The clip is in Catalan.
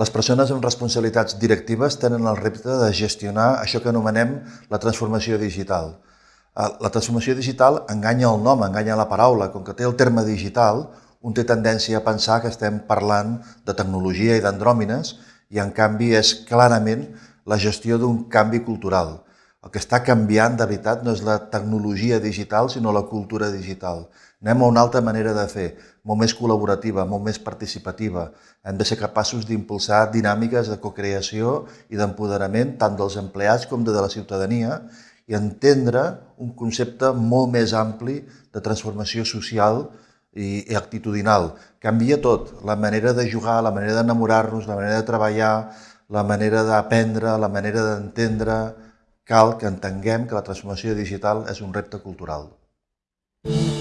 Les persones amb responsabilitats directives tenen el repte de gestionar això que anomenem la transformació digital. Eh, la transformació digital enganya el nom, enganya la paraula. Com que té el terme digital, un té tendència a pensar que estem parlant de tecnologia i d'andròmines i en canvi és clarament la gestió d'un canvi cultural. El que està canviant de veritat no és la tecnologia digital, sinó la cultura digital. Anem a una altra manera de fer, molt més col·laborativa, molt més participativa. Hem de ser capaços d'impulsar dinàmiques de cocreació i d'empoderament tant dels empleats com de la ciutadania i entendre un concepte molt més ampli de transformació social i, i actitudinal. Canvia tot, la manera de jugar, la manera d'enamorar-nos, la manera de treballar, la manera d'aprendre, la manera d'entendre, cal que entenguem que la transformació digital és un repte cultural. Mm.